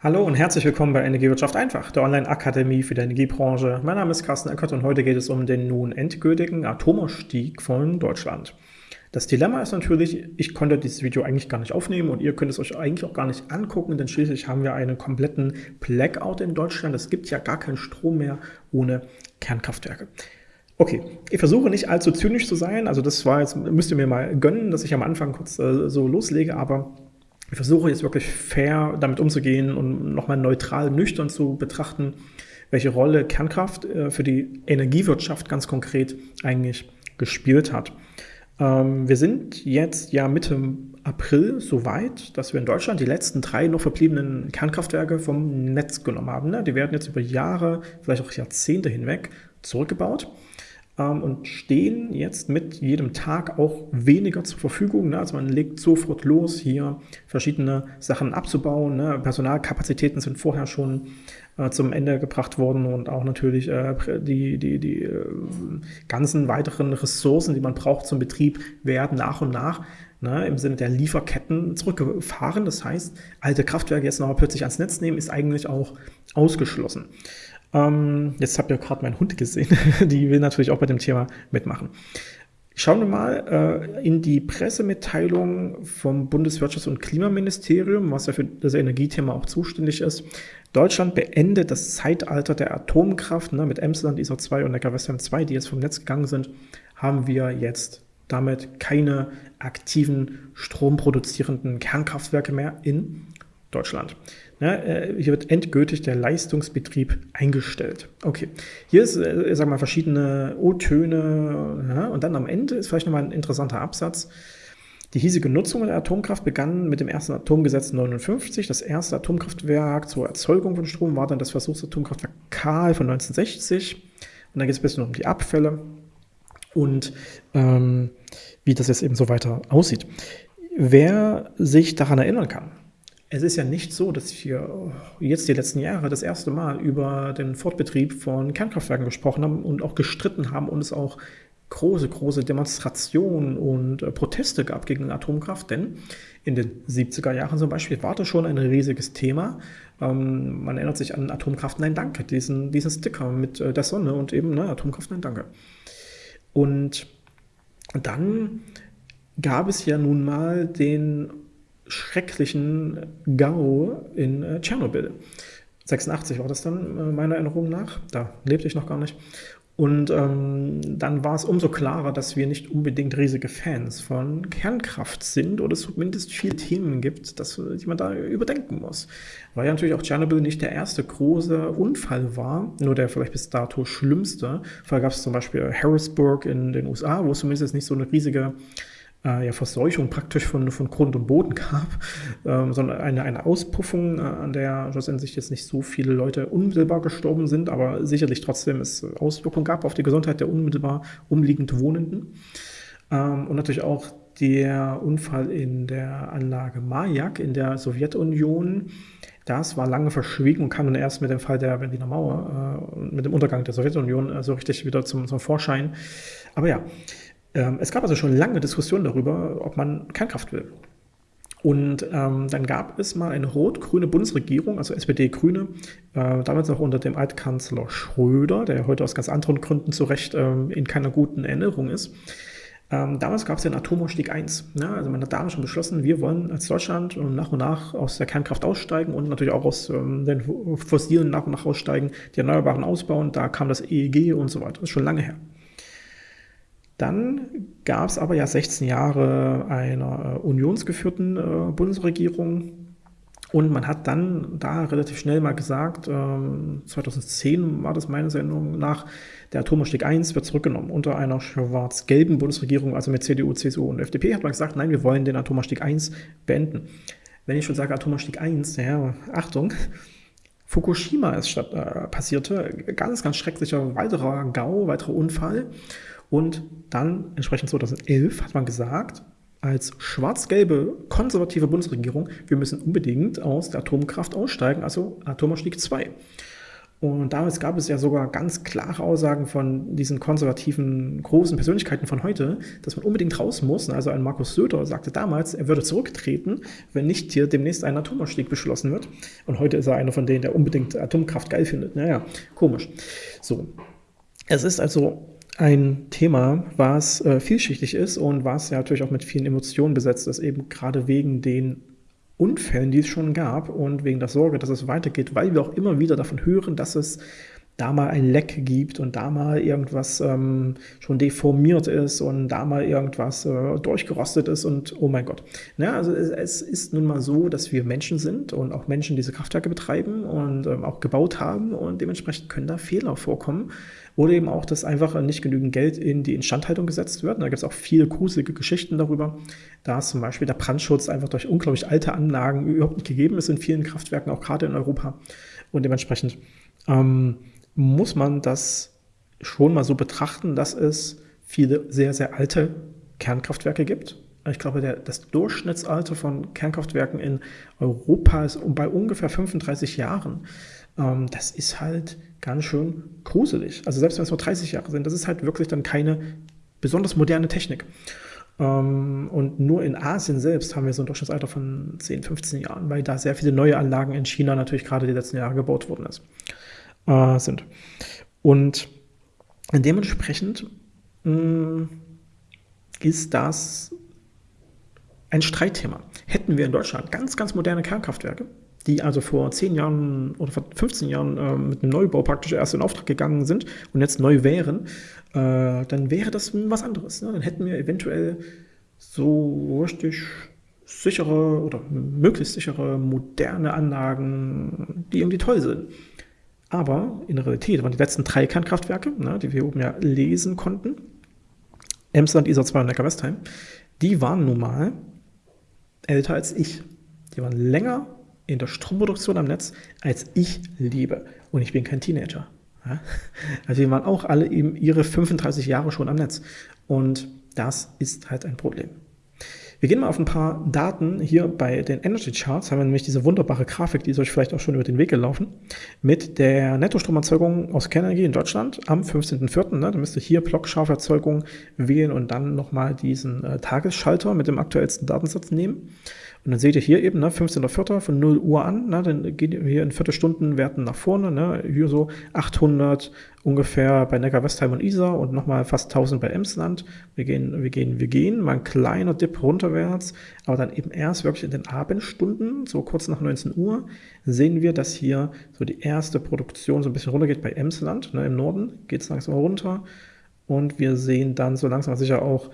Hallo und herzlich willkommen bei Energiewirtschaft einfach, der Online-Akademie für die Energiebranche. Mein Name ist Carsten Eckert und heute geht es um den nun endgültigen Atomausstieg von Deutschland. Das Dilemma ist natürlich, ich konnte dieses Video eigentlich gar nicht aufnehmen und ihr könnt es euch eigentlich auch gar nicht angucken, denn schließlich haben wir einen kompletten Blackout in Deutschland. Es gibt ja gar keinen Strom mehr ohne Kernkraftwerke. Okay, ich versuche nicht allzu zynisch zu sein, also das war jetzt, müsst ihr mir mal gönnen, dass ich am Anfang kurz äh, so loslege, aber ich versuche jetzt wirklich fair damit umzugehen und nochmal neutral, nüchtern zu betrachten, welche Rolle Kernkraft äh, für die Energiewirtschaft ganz konkret eigentlich gespielt hat. Ähm, wir sind jetzt ja Mitte April so weit, dass wir in Deutschland die letzten drei noch verbliebenen Kernkraftwerke vom Netz genommen haben. Ne? Die werden jetzt über Jahre, vielleicht auch Jahrzehnte hinweg zurückgebaut und stehen jetzt mit jedem Tag auch weniger zur Verfügung. Ne? Also man legt sofort los, hier verschiedene Sachen abzubauen. Ne? Personalkapazitäten sind vorher schon äh, zum Ende gebracht worden und auch natürlich äh, die, die, die äh, ganzen weiteren Ressourcen, die man braucht zum Betrieb, werden nach und nach ne, im Sinne der Lieferketten zurückgefahren. Das heißt, alte Kraftwerke jetzt noch plötzlich ans Netz nehmen, ist eigentlich auch ausgeschlossen. Ähm, jetzt habt ihr gerade meinen Hund gesehen. die will natürlich auch bei dem Thema mitmachen. Schauen wir mal äh, in die Pressemitteilung vom Bundeswirtschafts- und Klimaministerium, was ja für das Energiethema auch zuständig ist. Deutschland beendet das Zeitalter der Atomkraft. Ne, mit Emsland, ISO 2 und Neckarwestheim 2, die jetzt vom Netz gegangen sind, haben wir jetzt damit keine aktiven stromproduzierenden Kernkraftwerke mehr in Deutschland. Ja, äh, hier wird endgültig der Leistungsbetrieb eingestellt. Okay, hier ist, äh, sag mal, verschiedene O-Töne ja, und dann am Ende ist vielleicht nochmal ein interessanter Absatz. Die hiesige Nutzung der Atomkraft begann mit dem ersten Atomgesetz 59. Das erste Atomkraftwerk zur Erzeugung von Strom war dann das Versuchsatomkraftwerk Kahl von 1960. Und dann geht es ein bisschen um die Abfälle und ähm, wie das jetzt eben so weiter aussieht. Wer sich daran erinnern kann, es ist ja nicht so, dass wir jetzt die letzten Jahre das erste Mal über den Fortbetrieb von Kernkraftwerken gesprochen haben und auch gestritten haben und es auch große, große Demonstrationen und äh, Proteste gab gegen Atomkraft, denn in den 70er Jahren zum Beispiel war das schon ein riesiges Thema. Ähm, man erinnert sich an Atomkraft Nein Danke, diesen, diesen Sticker mit äh, der Sonne und eben ne, Atomkraft Nein Danke. Und dann gab es ja nun mal den schrecklichen GAU in äh, Tschernobyl. 86 war das dann, äh, meiner Erinnerung nach. Da lebte ich noch gar nicht. Und ähm, dann war es umso klarer, dass wir nicht unbedingt riesige Fans von Kernkraft sind oder es zumindest viele Themen gibt, dass, die man da überdenken muss. Weil ja natürlich auch Tschernobyl nicht der erste große Unfall war, nur der vielleicht bis dato schlimmste. Vorher gab es zum Beispiel Harrisburg in den USA, wo es zumindest nicht so eine riesige äh, ja, Verseuchung praktisch von, von Grund und Boden gab, ähm, sondern eine, eine Auspuffung, äh, an der schlussendlich jetzt nicht so viele Leute unmittelbar gestorben sind, aber sicherlich trotzdem es Auswirkungen gab auf die Gesundheit der unmittelbar umliegend Wohnenden. Ähm, und natürlich auch der Unfall in der Anlage Majak in der Sowjetunion, das war lange verschwiegen und kam dann erst mit dem Fall der Berliner Mauer, äh, mit dem Untergang der Sowjetunion äh, so richtig wieder zum, zum Vorschein. Aber ja, es gab also schon lange Diskussionen darüber, ob man Kernkraft will. Und ähm, dann gab es mal eine rot-grüne Bundesregierung, also SPD-Grüne, äh, damals noch unter dem Altkanzler Schröder, der heute aus ganz anderen Gründen zu Recht ähm, in keiner guten Erinnerung ist. Ähm, damals gab es den Atomausstieg 1. Ja, also man hat damals schon beschlossen, wir wollen als Deutschland nach und nach aus der Kernkraft aussteigen und natürlich auch aus ähm, den Fossilen nach und nach aussteigen, die Erneuerbaren ausbauen. Da kam das EEG und so weiter. Das ist schon lange her. Dann gab es aber ja 16 Jahre einer äh, unionsgeführten äh, Bundesregierung und man hat dann da relativ schnell mal gesagt, ähm, 2010 war das meiner Sendung nach, der Atomausstieg 1 wird zurückgenommen. Unter einer schwarz-gelben Bundesregierung, also mit CDU, CSU und FDP, hat man gesagt, nein, wir wollen den Atomausstieg 1 beenden. Wenn ich schon sage Atomausstieg 1, ja, Achtung, Fukushima ist statt, äh, passierte, ganz, ganz schrecklicher weiterer GAU, weiterer Unfall. Und dann, entsprechend 2011, hat man gesagt, als schwarz-gelbe konservative Bundesregierung, wir müssen unbedingt aus der Atomkraft aussteigen, also Atomausstieg 2. Und damals gab es ja sogar ganz klare Aussagen von diesen konservativen großen Persönlichkeiten von heute, dass man unbedingt raus muss. Also ein Markus Söder sagte damals, er würde zurücktreten, wenn nicht hier demnächst ein Atomausstieg beschlossen wird. Und heute ist er einer von denen, der unbedingt Atomkraft geil findet. Naja, komisch. So. Es ist also ein Thema, was äh, vielschichtig ist und was ja natürlich auch mit vielen Emotionen besetzt ist, eben gerade wegen den Unfällen, die es schon gab und wegen der Sorge, dass es weitergeht, weil wir auch immer wieder davon hören, dass es da mal ein Leck gibt und da mal irgendwas ähm, schon deformiert ist und da mal irgendwas äh, durchgerostet ist und oh mein Gott. Ja, also es, es, ist nun mal so, dass wir Menschen sind und auch Menschen diese Kraftwerke betreiben und ähm, auch gebaut haben und dementsprechend können da Fehler vorkommen. Oder eben auch, dass einfach nicht genügend Geld in die Instandhaltung gesetzt wird. Und da gibt es auch viele gruselige Geschichten darüber, da zum Beispiel der Brandschutz einfach durch unglaublich alte Anlagen überhaupt nicht gegeben ist in vielen Kraftwerken, auch gerade in Europa. Und dementsprechend ähm, muss man das schon mal so betrachten, dass es viele sehr, sehr alte Kernkraftwerke gibt. Ich glaube, der, das Durchschnittsalter von Kernkraftwerken in Europa ist bei ungefähr 35 Jahren. Ähm, das ist halt ganz schön gruselig. Also selbst wenn es nur 30 Jahre sind, das ist halt wirklich dann keine besonders moderne Technik. Ähm, und nur in Asien selbst haben wir so ein Durchschnittsalter von 10, 15 Jahren, weil da sehr viele neue Anlagen in China natürlich gerade die letzten Jahre gebaut worden ist äh, sind. Und dementsprechend mh, mm, ist das ein Streitthema. Hätten wir in Deutschland ganz, ganz moderne Kernkraftwerke, die also vor 10 Jahren oder vor 15 Jahren äh, mit einem Neubau praktisch erst in Auftrag gegangen sind und jetzt neu wären, äh, dann wäre das was anderes. Ne? Dann hätten wir eventuell so richtig sichere oder möglichst sichere moderne Anlagen, die irgendwie toll sind. Aber in Realität waren die letzten drei Kernkraftwerke, ne, die wir oben ja lesen konnten, Emsland, Isar 2 und Neckar-Westheim, die waren nun mal älter als ich. Die waren länger in der Stromproduktion am Netz, als ich lebe. Und ich bin kein Teenager. Ja? Also die waren auch alle eben ihre 35 Jahre schon am Netz. Und das ist halt ein Problem. Wir gehen mal auf ein paar Daten. Hier bei den Energy Charts haben wir nämlich diese wunderbare Grafik, die ist euch vielleicht auch schon über den Weg gelaufen, mit der Nettostromerzeugung aus Kernenergie in Deutschland am 15.04. Ne, da müsst ihr hier Blockscharferzeugung wählen und dann nochmal diesen äh, Tagesschalter mit dem aktuellsten Datensatz nehmen. Und dann seht ihr hier eben, ne, 15.04. von 0 Uhr an, ne, dann gehen wir in Viertelstundenwerten nach vorne, ne, hier so 800 ungefähr bei Neckar-Westheim und Isar und nochmal fast 1000 bei Emsland. Wir gehen, wir gehen, wir gehen, mal ein kleiner Dip runterwärts, aber dann eben erst wirklich in den Abendstunden, so kurz nach 19 Uhr, sehen wir, dass hier so die erste Produktion so ein bisschen runtergeht bei Emsland, ne, im Norden geht es langsam runter und wir sehen dann so langsam sicher auch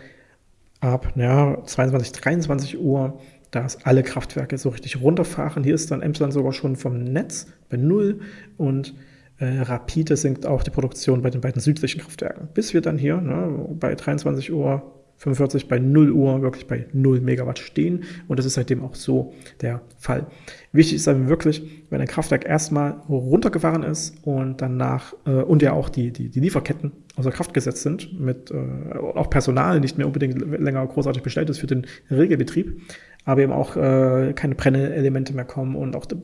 ab ja, 22, 23 Uhr dass alle Kraftwerke so richtig runterfahren. Hier ist dann Emsland sogar schon vom Netz bei Null und äh, rapide sinkt auch die Produktion bei den beiden südlichen Kraftwerken. Bis wir dann hier ne, bei 23 Uhr 45 bei 0 Uhr wirklich bei 0 Megawatt stehen und das ist seitdem auch so der Fall. Wichtig ist dann wirklich, wenn ein Kraftwerk erstmal runtergefahren ist und danach äh, und ja auch die, die, die Lieferketten außer Kraft gesetzt sind, mit äh, auch Personal nicht mehr unbedingt länger großartig bestellt ist für den Regelbetrieb, aber eben auch äh, keine Brennelemente mehr kommen und auch die,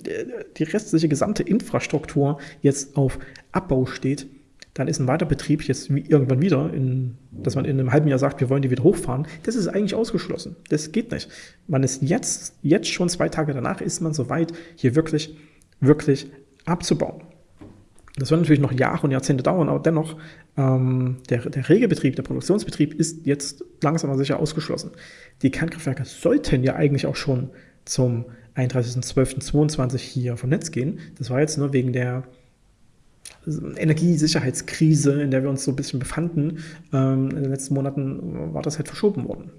die restliche gesamte Infrastruktur jetzt auf Abbau steht, dann ist ein Weiterbetrieb jetzt irgendwann wieder, in, dass man in einem halben Jahr sagt, wir wollen die wieder hochfahren, das ist eigentlich ausgeschlossen. Das geht nicht. Man ist jetzt, jetzt schon zwei Tage danach, ist man soweit, hier wirklich, wirklich abzubauen. Das wird natürlich noch Jahre und Jahrzehnte dauern, aber dennoch, ähm, der, der Regelbetrieb, der Produktionsbetrieb ist jetzt langsam aber sicher ausgeschlossen. Die Kernkraftwerke sollten ja eigentlich auch schon zum 31.12.22 hier vom Netz gehen. Das war jetzt nur wegen der Energiesicherheitskrise, in der wir uns so ein bisschen befanden. Ähm, in den letzten Monaten war das halt verschoben worden.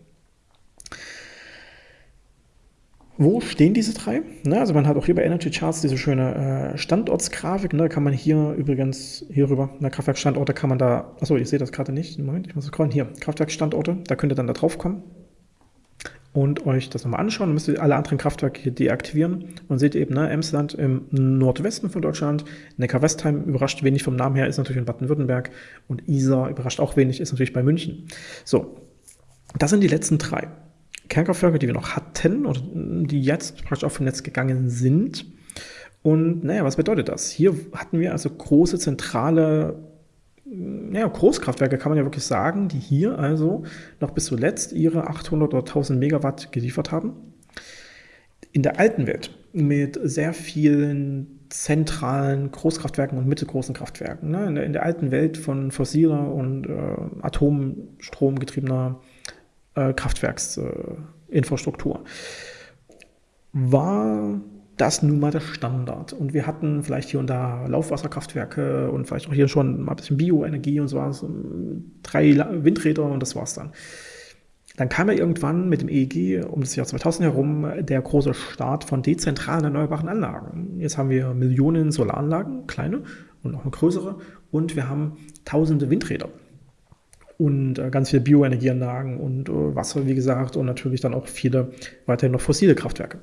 Wo stehen diese drei? Ne, also man hat auch hier bei Energy Charts diese schöne äh, Standortsgrafik. Ne, kann man hier übrigens hierüber, ne, Kraftwerkstandorte kann man da, achso, ich sehe das gerade nicht. Moment, ich muss scrollen. Hier, Kraftwerkstandorte, da könnt ihr dann da drauf kommen und euch das nochmal anschauen. Dann müsst ihr alle anderen Kraftwerke hier deaktivieren und seht eben, ne, Emsland im Nordwesten von Deutschland, Neckar-Westheim überrascht wenig vom Namen her, ist natürlich in Baden-Württemberg und Isar überrascht auch wenig, ist natürlich bei München. So, das sind die letzten drei. Kernkraftwerke, die wir noch hatten oder die jetzt praktisch auf dem Netz gegangen sind. Und naja, was bedeutet das? Hier hatten wir also große zentrale ja, Großkraftwerke, kann man ja wirklich sagen, die hier also noch bis zuletzt ihre 800 oder 1000 Megawatt geliefert haben. In der alten Welt mit sehr vielen zentralen Großkraftwerken und mittelgroßen Kraftwerken. Ne? In, der, in, der, alten Welt von fossiler und äh, Atomstrom äh, Kraftwerksinfrastruktur äh, war das nun mal der Standard. Und wir hatten vielleicht hier und da Laufwasserkraftwerke und vielleicht auch hier schon mal ein bisschen Bioenergie und so was, drei Windräder und das war's dann. Dann kam ja irgendwann mit dem EEG um das Jahr 2000 herum der große Start von dezentralen erneuerbaren Anlagen. Jetzt haben wir Millionen Solaranlagen, kleine und noch eine größere, und wir haben tausende Windräder und äh, ganz viele Bioenergieanlagen und äh, Wasser, wie gesagt, und natürlich dann auch viele weiterhin noch fossile Kraftwerke.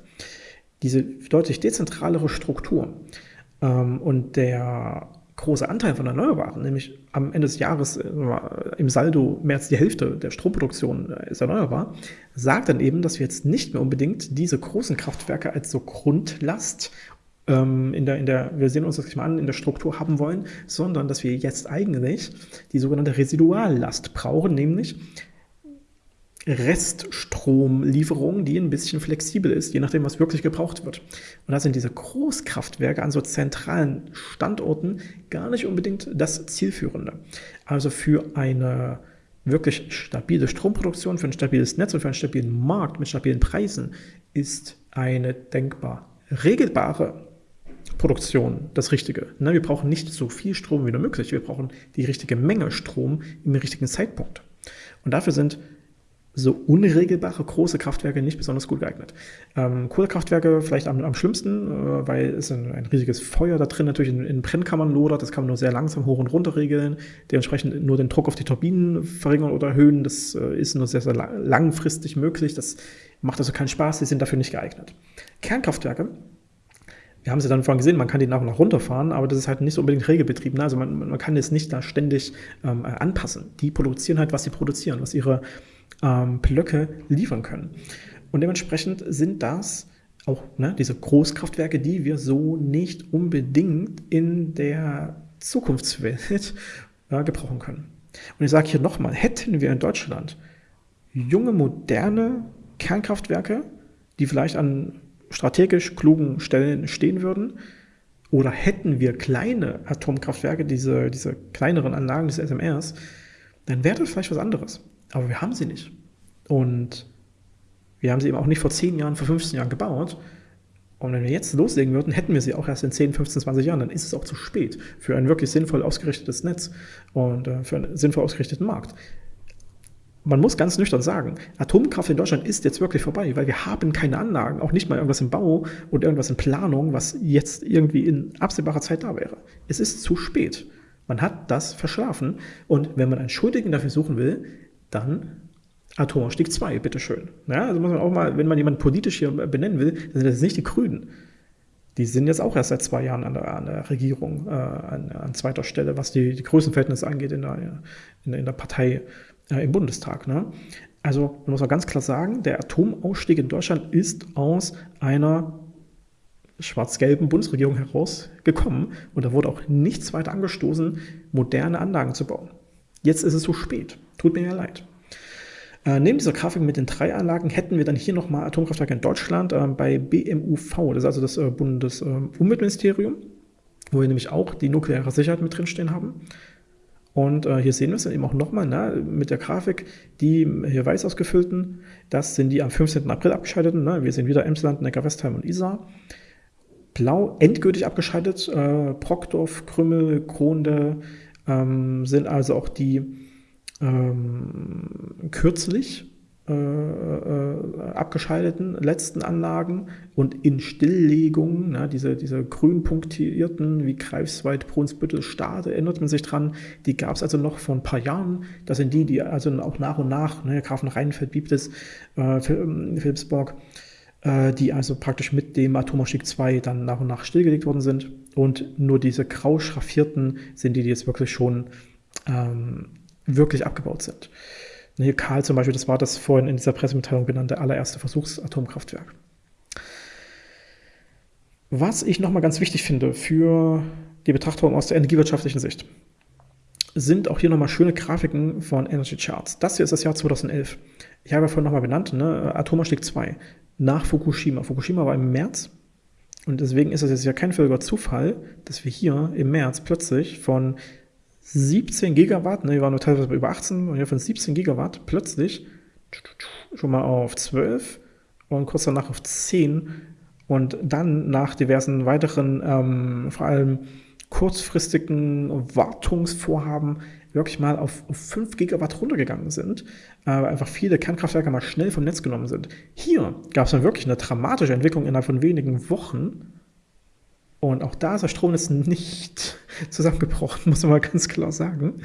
Diese deutlich dezentralere Struktur ähm, und der große Anteil von Erneuerbaren, nämlich am Ende des Jahres äh, im Saldo mehr als die Hälfte der Stromproduktion äh, ist erneuerbar, sagt dann eben, dass wir jetzt nicht mehr unbedingt diese großen Kraftwerke als so Grundlast ähm, in der, in der, wir sehen uns das mal an, in der Struktur haben wollen, sondern dass wir jetzt eigentlich die sogenannte Residuallast brauchen, nämlich Reststromlieferung, die ein bisschen flexibel ist, je nachdem, was wirklich gebraucht wird. Und da sind diese Großkraftwerke an so zentralen Standorten gar nicht unbedingt das Zielführende. Also für eine wirklich stabile Stromproduktion, für ein stabiles Netz und für einen stabilen Markt mit stabilen Preisen ist eine denkbar regelbare Produktion das Richtige. Wir brauchen nicht so viel Strom wie nur möglich, wir brauchen die richtige Menge Strom im richtigen Zeitpunkt. Und dafür sind so unregelbare große Kraftwerke nicht besonders gut geeignet. Ähm, Kohlekraftwerke vielleicht am, am schlimmsten, äh, weil es ein, ein, riesiges Feuer da drin natürlich in, in, Brennkammern lodert. Das kann man nur sehr langsam hoch und runter regeln. Dementsprechend nur den Druck auf die Turbinen verringern oder erhöhen. Das äh, ist nur sehr, sehr langfristig möglich. Das macht also keinen Spaß. Die sind dafür nicht geeignet. Kernkraftwerke wir haben sie dann vorhin gesehen, man kann die nach und nach runterfahren, aber das ist halt nicht so unbedingt regelbetrieben. Ne? Also man, man kann es nicht da ständig ähm, anpassen. Die produzieren halt, was sie produzieren, was ihre ähm, Blöcke liefern können. Und dementsprechend sind das auch ne, diese Großkraftwerke, die wir so nicht unbedingt in der Zukunftswelt äh, gebrauchen können. Und ich sage hier nochmal, hätten wir in Deutschland junge, moderne Kernkraftwerke, die vielleicht an strategisch klugen Stellen stehen würden, oder hätten wir kleine Atomkraftwerke, diese, diese kleineren Anlagen, diese SMRs, dann wäre das vielleicht was anderes. Aber wir haben sie nicht. Und wir haben sie eben auch nicht vor 10 Jahren, vor 15 Jahren gebaut. Und wenn wir jetzt loslegen würden, hätten wir sie auch erst in 10, 15, 20 Jahren. Dann ist es auch zu spät für ein wirklich sinnvoll ausgerichtetes Netz und äh, für einen sinnvoll ausgerichteten Markt. Man muss ganz nüchtern sagen, Atomkraft in Deutschland ist jetzt wirklich vorbei, weil wir haben keine Anlagen, auch nicht mal irgendwas im Bau und irgendwas in Planung, was jetzt irgendwie in absehbarer Zeit da wäre. Es ist zu spät. Man hat das verschlafen. Und wenn man einen Schuldigen dafür suchen will, dann Atomausstieg 2, bitteschön. Ja, also muss man auch mal, wenn man jemanden politisch hier benennen will, dann sind das nicht die Grünen. Die sind jetzt auch erst seit zwei Jahren an der, an der Regierung, äh, an, an, zweiter Stelle, was die, die Größenverhältnisse angeht in der, in, in der Partei äh, im Bundestag. Ne? Also man muss auch ganz klar sagen, der Atomausstieg in Deutschland ist aus einer schwarz-gelben Bundesregierung herausgekommen und da wurde auch nichts weiter angestoßen, moderne Anlagen zu bauen. Jetzt ist es zu spät. Tut mir ja leid. Äh, neben dieser Grafik mit den drei Anlagen hätten wir dann hier nochmal Atomkraftwerke in Deutschland äh, bei BMUV, das ist also das äh, Bundesumweltministerium, wo wir nämlich auch die nukleare Sicherheit mit drinstehen haben. Und äh, hier sehen wir es dann eben auch nochmal ne, mit der Grafik, die hier weiß ausgefüllten, das sind die am 15. April abgeschalteten. Ne? Wir sehen wieder Emsland, Neckar-Westheim und Isar. Blau endgültig abgeschaltet, äh, Brockdorf, Krümmel, Kronde ähm, sind also auch die ähm, kürzlich äh, äh, abgeschalteten letzten Anlagen und in Stilllegung, na, diese, diese grün punktierten wie Greifswald, Brunsbüttel, Stade, erinnert man sich dran, die gab es also noch vor ein paar Jahren. Das sind die, die also auch nach und nach, ne, Grafen Rheinfeld, Biblis, äh, Philipsburg, äh, die also praktisch mit dem Atomausstieg 2 dann nach und nach stillgelegt worden sind. Und nur diese grau schraffierten sind die, die jetzt wirklich schon ähm, wirklich abgebaut sind. Hier Karl zum Beispiel, das war das vorhin in dieser Pressemitteilung benannte allererste Versuchsatomkraftwerk. Was ich nochmal ganz wichtig finde für die Betrachtung aus der energiewirtschaftlichen Sicht, sind auch hier nochmal schöne Grafiken von Energy Charts. Das hier ist das Jahr 2011. Ich habe ja vorhin nochmal benannt, ne? Atomausstieg 2 nach Fukushima. Fukushima war im März und deswegen ist es jetzt ja kein völliger Zufall, dass wir hier im März plötzlich von 17 Gigawatt, ne, wir waren nur teilweise über 18, und hier von 17 Gigawatt plötzlich schon mal auf 12 und kurz danach auf 10 und dann nach diversen weiteren, ähm, vor allem kurzfristigen Wartungsvorhaben wirklich mal auf, auf 5 Gigawatt runtergegangen sind, äh, weil einfach viele Kernkraftwerke mal schnell vom Netz genommen sind. Hier gab es dann wirklich eine dramatische Entwicklung innerhalb von wenigen Wochen. Und auch da ist der Stromnetz nicht zusammengebrochen, muss man mal ganz klar sagen.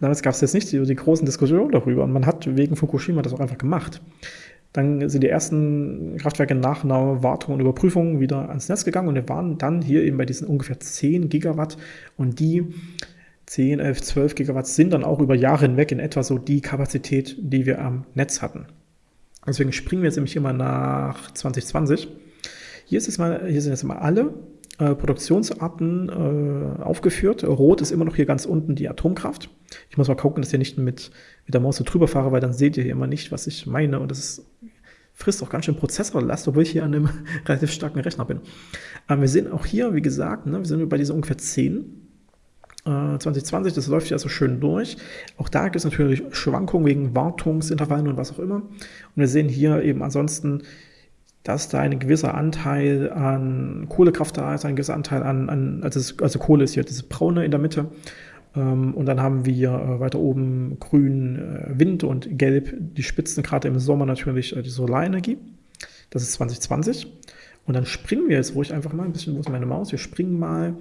Damals gab es jetzt nicht die, die großen Diskussionen darüber und man hat wegen Fukushima das auch einfach gemacht. Dann sind die ersten Kraftwerke nach einer Wartung und Überprüfung wieder ans Netz gegangen und wir waren dann hier eben bei diesen ungefähr 10 Gigawatt und die 10, 11, 12 Gigawatt sind dann auch über Jahre hinweg in etwa so die Kapazität, die wir am Netz hatten. Deswegen springen wir jetzt nämlich mal nach 2020. Hier, ist mal, hier sind jetzt mal alle äh, Produktionsarten äh, aufgeführt. Rot ist immer noch hier ganz unten die Atomkraft. Ich muss mal gucken, dass ich nicht mit, mit der Maus so drüber fahre, weil dann seht ihr hier immer nicht, was ich meine. Und das ist, frisst auch ganz schön Prozessorlast, obwohl ich hier an einem relativ starken Rechner bin. Aber wir sehen auch hier, wie gesagt, ne, wir sind bei diesen ungefähr 10 2020, äh, das läuft ja so schön durch. Auch da gibt es natürlich Schwankungen wegen Wartungsintervallen und was auch immer. Und wir sehen hier eben ansonsten, dass da ein gewisser Anteil an Kohlekraft da ist, ein gewisser Anteil an, an also, also Kohle ist hier dieses Braune in der Mitte. Ähm, und dann haben wir äh, weiter oben grün äh, Wind und gelb die Spitzen, gerade im Sommer natürlich die Solarenergie. Das ist 2020. Und dann springen wir jetzt ruhig einfach mal ein bisschen, wo ist meine Maus? Wir springen mal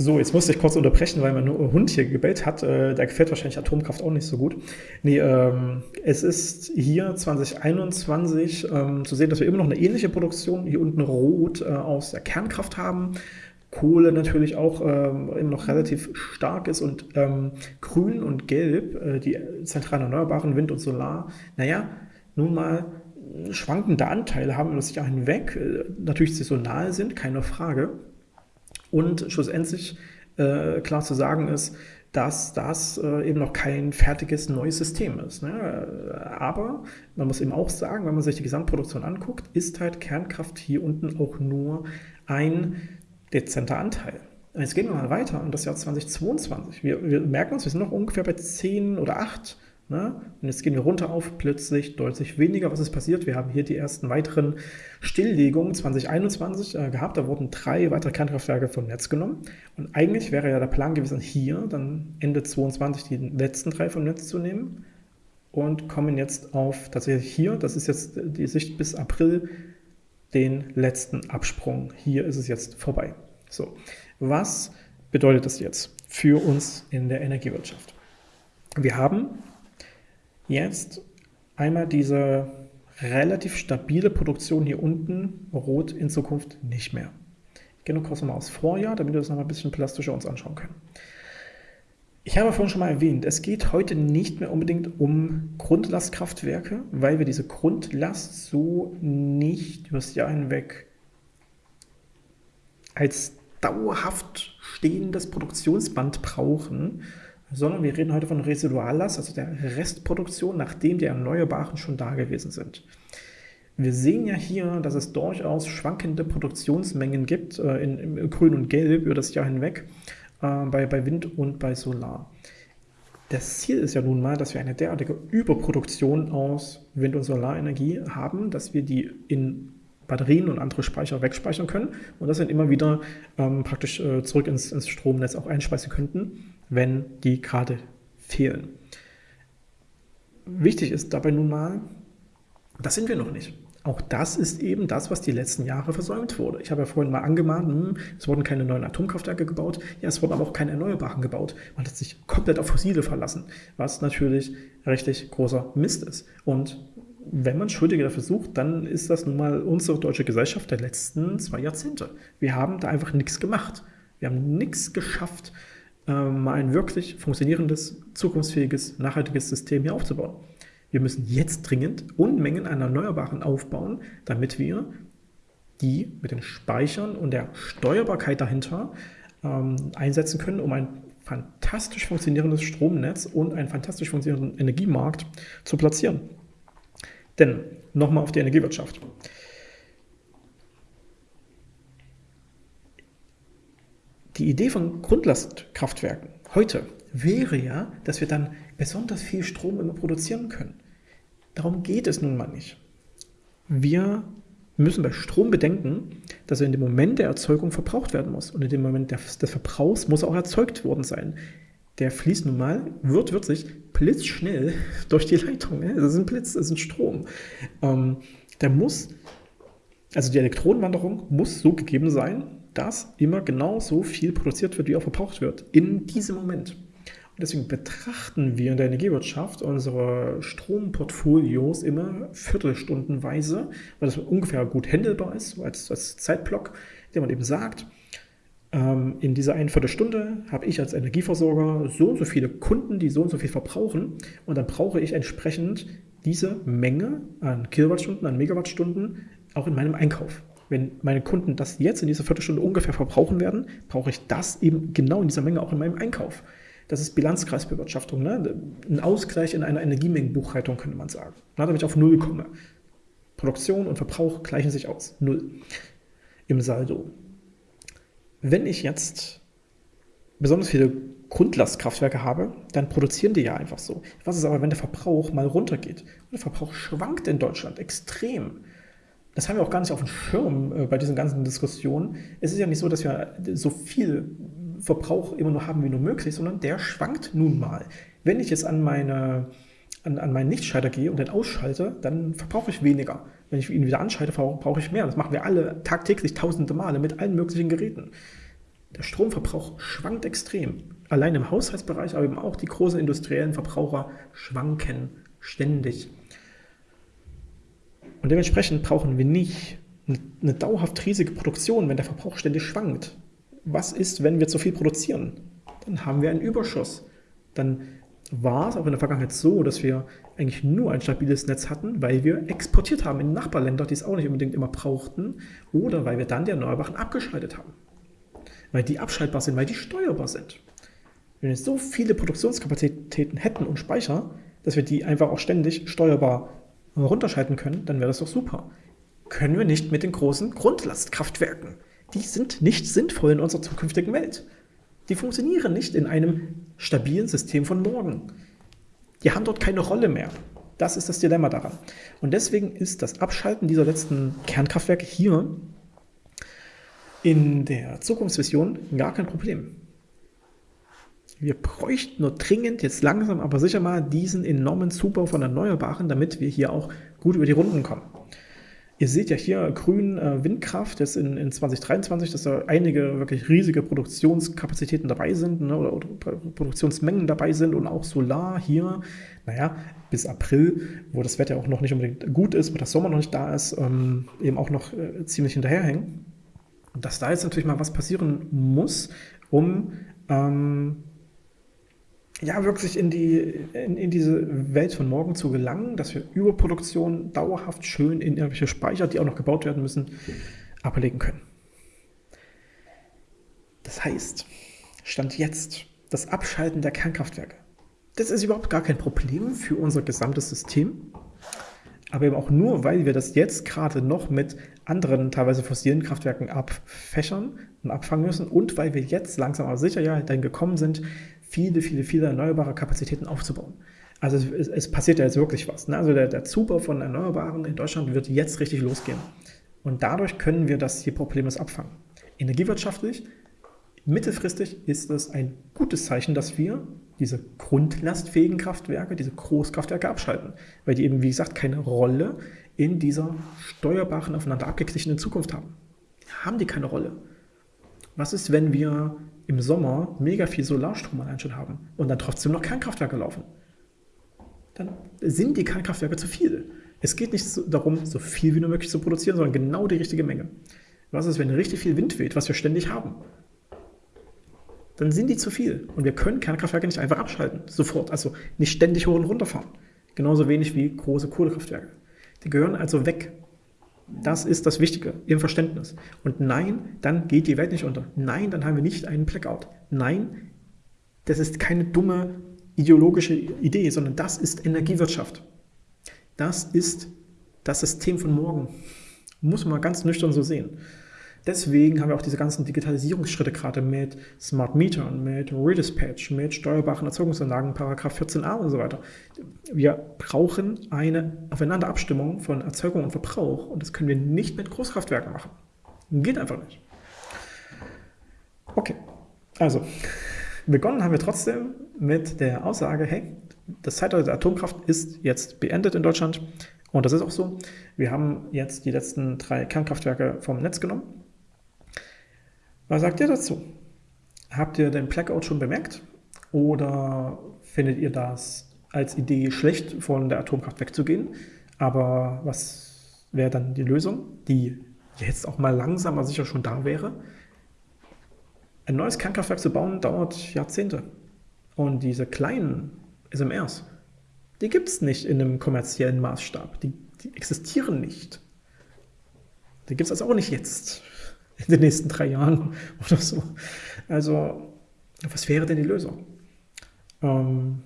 so, jetzt musste ich kurz unterbrechen, weil mein Hund hier gebellt hat. Äh, da gefällt wahrscheinlich Atomkraft auch nicht so gut. Nee, ähm, es ist hier 2021 ähm, zu sehen, dass wir immer noch eine ähnliche Produktion hier unten rot äh, aus der Kernkraft haben. Kohle natürlich auch ähm, immer noch relativ stark ist und ähm, grün und gelb, äh, die zentralen erneuerbaren Wind und Solar, naja, nun mal schwankende Anteile haben über das Jahr hinweg, äh, natürlich saisonal sind, keine Frage. Und schlussendlich äh, klar zu sagen ist, dass das äh, eben noch kein fertiges neues System ist. Ne? Aber man muss eben auch sagen, wenn man sich die Gesamtproduktion anguckt, ist halt Kernkraft hier unten auch nur ein dezenter Anteil. jetzt gehen wir mal weiter in das Jahr 2022. Wir, wir merken uns, wir sind noch ungefähr bei 10 oder 8 Ne? Und jetzt gehen wir runter auf plötzlich deutlich weniger. Was ist passiert? Wir haben hier die ersten weiteren Stilllegungen 2021 äh, gehabt. Da wurden drei weitere Kernkraftwerke vom Netz genommen. Und eigentlich wäre ja der Plan gewesen, hier dann Ende 2022 die letzten drei vom Netz zu nehmen. Und kommen jetzt auf tatsächlich hier, das ist jetzt die Sicht bis April, den letzten Absprung. Hier ist es jetzt vorbei. So, was bedeutet das jetzt für uns in der Energiewirtschaft? Wir haben jetzt einmal diese relativ stabile Produktion hier unten, rot in Zukunft nicht mehr. Ich gehe nur kurz nochmal aufs Vorjahr, damit wir das nochmal ein bisschen plastischer uns anschauen können. Ich habe vorhin schon mal erwähnt, es geht heute nicht mehr unbedingt um Grundlastkraftwerke, weil wir diese Grundlast so nicht über das Jahr hinweg als dauerhaft stehendes Produktionsband brauchen, sondern wir reden heute von Residuallast, also der Restproduktion, nachdem die Erneuerbaren schon da gewesen sind. Wir sehen ja hier, dass es durchaus schwankende Produktionsmengen gibt, äh, in, in, Grün und Gelb über das Jahr hinweg, äh, bei, bei Wind und bei Solar. Das Ziel ist ja nun mal, dass wir eine derartige Überproduktion aus Wind- und Solarenergie haben, dass wir die in Batterien und andere Speicher wegspeichern können und das dann immer wieder ähm, praktisch äh, zurück ins, ins Stromnetz auch einspeisen könnten wenn die gerade fehlen. Wichtig ist dabei nun mal, das sind wir noch nicht. Auch das ist eben das, was die letzten Jahre versäumt wurde. Ich habe ja vorhin mal angemahnt, hm, es wurden keine neuen Atomkraftwerke gebaut, ja, es wurden aber auch keine Erneuerbaren gebaut. Man hat sich komplett auf Fossile verlassen, was natürlich richtig großer Mist ist. Und wenn man Schuldige dafür sucht, dann ist das nun mal unsere deutsche Gesellschaft der letzten zwei Jahrzehnte. Wir haben da einfach nichts gemacht. Wir haben nichts geschafft, ähm, ein wirklich funktionierendes, zukunftsfähiges, nachhaltiges System hier aufzubauen. Wir müssen jetzt dringend Unmengen an Erneuerbaren aufbauen, damit wir die mit den Speichern und der Steuerbarkeit dahinter ähm, einsetzen können, um ein fantastisch funktionierendes Stromnetz und einen fantastisch funktionierenden Energiemarkt zu platzieren. Denn nochmal auf die Energiewirtschaft. Die Idee von Grundlastkraftwerken heute wäre ja, dass wir dann besonders viel Strom immer produzieren können. Darum geht es nun mal nicht. Wir müssen bei Strom bedenken, dass er in dem Moment der Erzeugung verbraucht werden muss. Und in dem Moment des, Verbrauchs muss er auch erzeugt worden sein. Der fließt nun mal, wird, sich blitzschnell durch die Leitung. Ne? Das ist ein Blitz, das ist ein Strom. Ähm, der muss, also die Elektronenwanderung muss so gegeben sein, dass immer genau so viel produziert wird, wie auch verbraucht wird. In diesem Moment. Und deswegen betrachten wir in der Energiewirtschaft unsere Stromportfolios immer viertelstundenweise, weil das ungefähr gut handelbar ist, als, als Zeitblock, der man eben sagt, in dieser einen Viertelstunde habe ich als Energieversorger so und so viele Kunden, die so und so viel verbrauchen und dann brauche ich entsprechend diese Menge an Kilowattstunden, an Megawattstunden auch in meinem Einkauf. Wenn meine Kunden das jetzt in dieser Viertelstunde ungefähr verbrauchen werden, brauche ich das eben genau in dieser Menge auch in meinem Einkauf. Das ist Bilanzkreisbewirtschaftung, ne? ein Ausgleich in einer Energiemengenbuchhaltung, könnte man sagen, ne? damit ich auf Null komme. Produktion und Verbrauch gleichen sich aus, Null im Saldo. Wenn ich jetzt besonders viele Grundlastkraftwerke habe, dann produzieren die ja einfach so. Was ist aber, wenn der Verbrauch mal runtergeht? Der Verbrauch schwankt in Deutschland extrem. Das haben wir auch gar nicht auf dem Schirm äh, bei diesen ganzen Diskussionen. Es ist ja nicht so, dass wir so viel Verbrauch immer nur haben wie nur möglich, sondern der schwankt nun mal. Wenn ich jetzt an, meine, an, an meinen Lichtschalter gehe und den ausschalte, dann verbrauche ich weniger. Wenn ich ihn wieder anschalte, brauche ich mehr. Das machen wir alle tagtäglich tausende Male mit allen möglichen Geräten. Der Stromverbrauch schwankt extrem. Allein im Haushaltsbereich, aber eben auch die großen industriellen Verbraucher schwanken ständig. Und dementsprechend brauchen wir nicht eine dauerhaft riesige Produktion, wenn der Verbrauch ständig schwankt was ist, wenn wir zu viel produzieren? Dann haben wir einen Überschuss. Dann war es auch in der Vergangenheit so, dass wir eigentlich nur ein stabiles Netz hatten, weil wir exportiert haben in Nachbarländer, die es auch nicht unbedingt immer brauchten, oder weil wir dann die Erneuerbaren abgeschaltet haben. Weil die abschaltbar sind, weil die steuerbar sind. Wenn wir so viele Produktionskapazitäten hätten und Speicher, dass wir die einfach auch ständig steuerbar runterschalten können, dann wäre das doch super. Können wir nicht mit den großen Grundlastkraftwerken die sind nicht sinnvoll in unserer zukünftigen Welt. Die funktionieren nicht in einem stabilen System von morgen. Die haben dort keine Rolle mehr. Das ist das Dilemma daran. Und deswegen ist das Abschalten dieser letzten Kernkraftwerke hier in der Zukunftsvision gar kein Problem. Wir bräuchten nur dringend jetzt langsam, aber sicher mal diesen enormen Zubau von Erneuerbaren, damit wir hier auch gut über die Runden kommen. Ihr seht ja hier grün äh, Windkraft jetzt in, in 2023, dass da einige wirklich riesige Produktionskapazitäten dabei sind ne, oder, oder, Produktionsmengen dabei sind und auch Solar hier, naja, bis April, wo das Wetter auch noch nicht unbedingt gut ist, wo das Sommer noch nicht da ist, ähm, eben auch noch äh, ziemlich hinterherhängen. Dass da jetzt natürlich mal was passieren muss, um ähm, ja, wirklich in, die, in, in, diese Welt von morgen zu gelangen, dass wir Überproduktion dauerhaft schön in irgendwelche Speicher, die auch noch gebaut werden müssen, ablegen können. Das heißt, Stand jetzt, das Abschalten der Kernkraftwerke, das ist überhaupt gar kein Problem für unser gesamtes System, aber eben auch nur, weil wir das jetzt gerade noch mit anderen, teilweise fossilen Kraftwerken abfächern und abfangen müssen und weil wir jetzt langsam aber sicher ja dahin gekommen sind, viele, viele, viele erneuerbare Kapazitäten aufzubauen. Also es, es passiert ja jetzt wirklich was. Ne? Also der, der Zubau von Erneuerbaren in Deutschland wird jetzt richtig losgehen. Und dadurch können wir das hier problemlos abfangen. Energiewirtschaftlich, mittelfristig ist es ein gutes Zeichen, dass wir diese grundlastfähigen Kraftwerke, diese Großkraftwerke abschalten, weil die eben, wie gesagt, keine Rolle in dieser steuerbaren, aufeinander abgeglichenen Zukunft haben. Haben die keine Rolle. Was ist, wenn wir im Sommer mega viel Solarstrom allein schon haben und dann trotzdem noch Kernkraftwerke laufen? Dann sind die Kernkraftwerke zu viel. Es geht nicht darum, so viel wie nur möglich zu produzieren, sondern genau die richtige Menge. Was ist, wenn richtig viel Wind weht, was wir ständig haben? Dann sind die zu viel und wir können Kernkraftwerke nicht einfach abschalten, sofort. Also nicht ständig hoch und runter fahren. Genauso wenig wie große Kohlekraftwerke. Die gehören also weg. Das ist das Wichtige im Verständnis. Und nein, dann geht die Welt nicht unter. Nein, dann haben wir nicht einen Blackout. Nein, das ist keine dumme ideologische Idee, sondern das ist Energiewirtschaft. Das ist das System von morgen. Muss man ganz nüchtern so sehen. Deswegen haben wir auch diese ganzen Digitalisierungsschritte gerade mit Smart Metern, mit Redispatch, mit steuerbaren Erzeugungsanlagen, Paragraph 14a und so weiter. Wir brauchen eine Aufeinanderabstimmung von Erzeugung und Verbrauch und das können wir nicht mit Großkraftwerken machen. Geht einfach nicht. Okay, also begonnen haben wir trotzdem mit der Aussage, hey, das Zeitalter der Atomkraft ist jetzt beendet in Deutschland und das ist auch so. Wir haben jetzt die letzten drei Kernkraftwerke vom Netz genommen was sagt ihr dazu? Habt ihr den Blackout schon bemerkt? Oder findet ihr das als Idee schlecht, von der Atomkraft wegzugehen? Aber was wäre dann die Lösung, die jetzt auch mal langsamer sicher schon da wäre? Ein neues Kernkraftwerk zu bauen dauert Jahrzehnte. Und diese kleinen SMRs, die gibt es nicht in einem kommerziellen Maßstab. Die, die existieren nicht. Die gibt es also auch nicht jetzt in den nächsten drei Jahren oder so. Also, was wäre denn die Lösung? Ähm,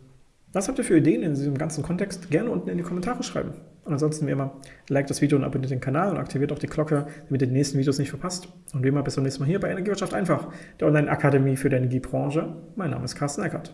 was habt ihr für Ideen in diesem ganzen Kontext? Gerne unten in die Kommentare schreiben. Und ansonsten wie immer, like das Video und abonniert den Kanal und aktiviert auch die Glocke, damit ihr die nächsten Videos nicht verpasst. Und wie immer, bis zum nächsten Mal hier bei Energiewirtschaft einfach, der Online-Akademie für die Energiebranche. Mein Name ist Carsten Eckert.